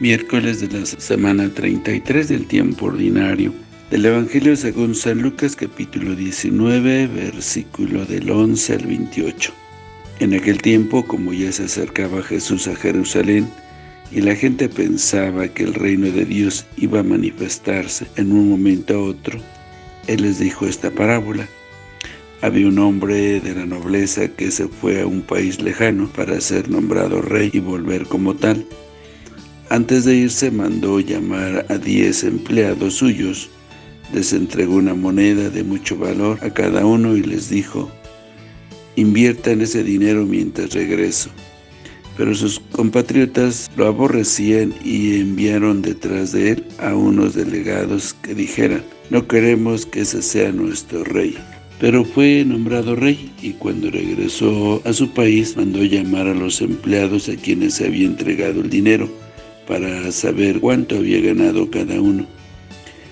miércoles de la semana 33 del tiempo ordinario. Del Evangelio según San Lucas capítulo 19, versículo del 11 al 28. En aquel tiempo, como ya se acercaba Jesús a Jerusalén, y la gente pensaba que el reino de Dios iba a manifestarse en un momento a otro, Él les dijo esta parábola. Había un hombre de la nobleza que se fue a un país lejano para ser nombrado rey y volver como tal. Antes de irse mandó llamar a diez empleados suyos, les entregó una moneda de mucho valor a cada uno y les dijo, inviertan ese dinero mientras regreso. Pero sus compatriotas lo aborrecían y enviaron detrás de él a unos delegados que dijeran, no queremos que ese sea nuestro rey. Pero fue nombrado rey y cuando regresó a su país mandó llamar a los empleados a quienes se había entregado el dinero para saber cuánto había ganado cada uno.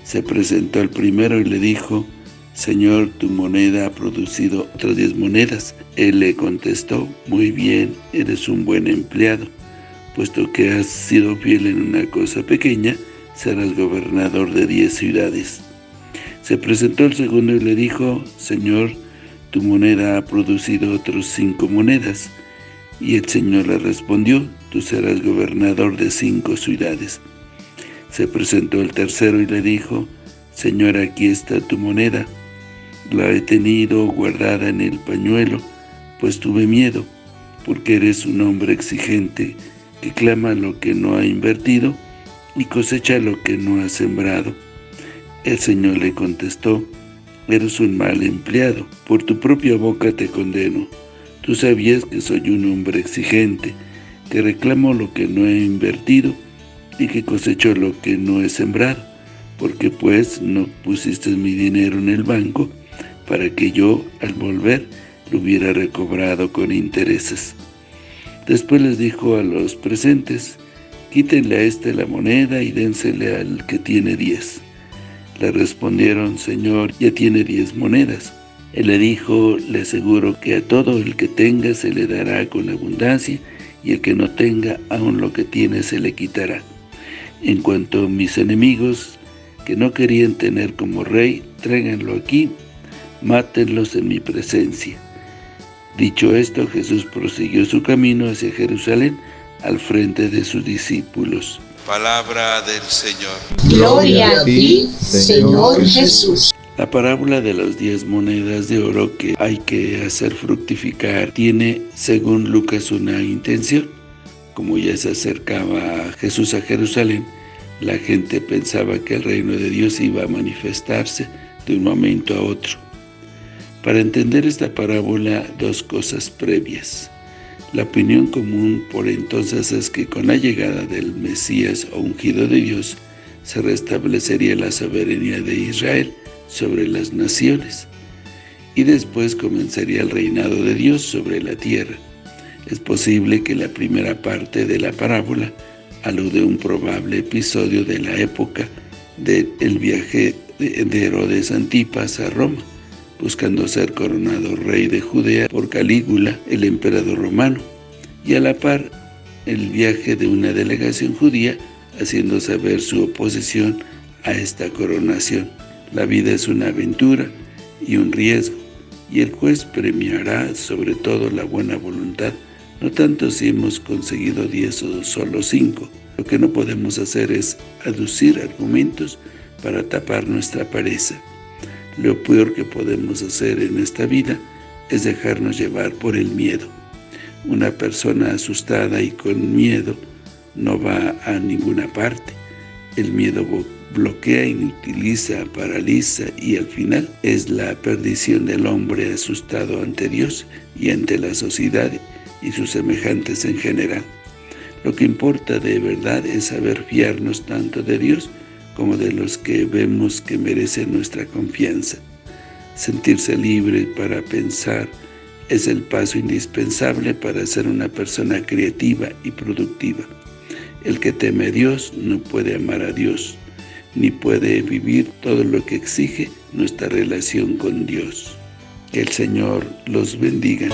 Se presentó al primero y le dijo, Señor, tu moneda ha producido otras diez monedas. Él le contestó, muy bien, eres un buen empleado, puesto que has sido fiel en una cosa pequeña, serás gobernador de diez ciudades. Se presentó el segundo y le dijo, Señor, tu moneda ha producido otros cinco monedas. Y el Señor le respondió, tú serás gobernador de cinco ciudades. Se presentó el tercero y le dijo, Señor, aquí está tu moneda. La he tenido guardada en el pañuelo, pues tuve miedo, porque eres un hombre exigente, que clama lo que no ha invertido y cosecha lo que no ha sembrado. El Señor le contestó, Eres un mal empleado, por tu propia boca te condeno. Tú sabías que soy un hombre exigente, que reclamo lo que no he invertido y que cosecho lo que no he sembrado, porque pues no pusiste mi dinero en el banco para que yo, al volver, lo hubiera recobrado con intereses. Después les dijo a los presentes, quítenle a este la moneda y dénsele al que tiene diez. Le respondieron, Señor, ya tiene diez monedas. Él le dijo, le aseguro que a todo el que tenga se le dará con abundancia, y el que no tenga, aun lo que tiene se le quitará. En cuanto a mis enemigos, que no querían tener como rey, tráiganlo aquí, mátenlos en mi presencia. Dicho esto, Jesús prosiguió su camino hacia Jerusalén, al frente de sus discípulos. Palabra del Señor. Gloria a ti, Señor Jesús. La parábola de las diez monedas de oro que hay que hacer fructificar tiene, según Lucas, una intención. Como ya se acercaba Jesús a Jerusalén, la gente pensaba que el reino de Dios iba a manifestarse de un momento a otro. Para entender esta parábola, dos cosas previas. La opinión común por entonces es que con la llegada del Mesías o ungido de Dios se restablecería la soberanía de Israel sobre las naciones y después comenzaría el reinado de Dios sobre la tierra. Es posible que la primera parte de la parábola alude a un probable episodio de la época del viaje de Herodes Antipas a Roma, buscando ser coronado rey de Judea por Calígula, el emperador romano, y a la par el viaje de una delegación judía haciendo saber su oposición a esta coronación. La vida es una aventura y un riesgo, y el juez premiará sobre todo la buena voluntad, no tanto si hemos conseguido diez o solo cinco. Lo que no podemos hacer es aducir argumentos para tapar nuestra pereza. Lo peor que podemos hacer en esta vida es dejarnos llevar por el miedo. Una persona asustada y con miedo no va a ninguna parte. El miedo bloquea, inutiliza, paraliza y al final es la perdición del hombre asustado ante Dios y ante la sociedad y sus semejantes en general. Lo que importa de verdad es saber fiarnos tanto de Dios como de los que vemos que merecen nuestra confianza. Sentirse libre para pensar es el paso indispensable para ser una persona creativa y productiva. El que teme a Dios no puede amar a Dios, ni puede vivir todo lo que exige nuestra relación con Dios. Que el Señor los bendiga.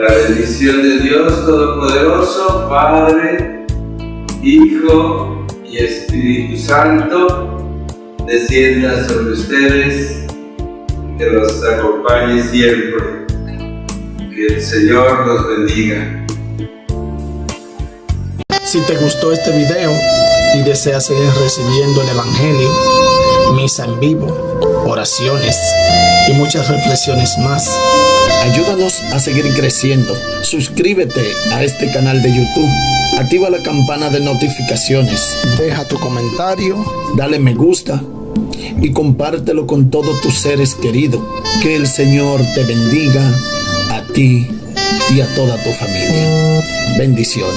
La bendición de Dios Todopoderoso, Padre, Hijo y Espíritu Santo, descienda sobre ustedes, que los acompañe siempre. Que el Señor los bendiga. Si te gustó este video y deseas seguir recibiendo el Evangelio, misa en vivo, oraciones y muchas reflexiones más, ayúdanos a seguir creciendo. Suscríbete a este canal de YouTube. Activa la campana de notificaciones. Deja tu comentario, dale me gusta y compártelo con todos tus seres queridos. Que el Señor te bendiga a ti y a toda tu familia. Bendiciones.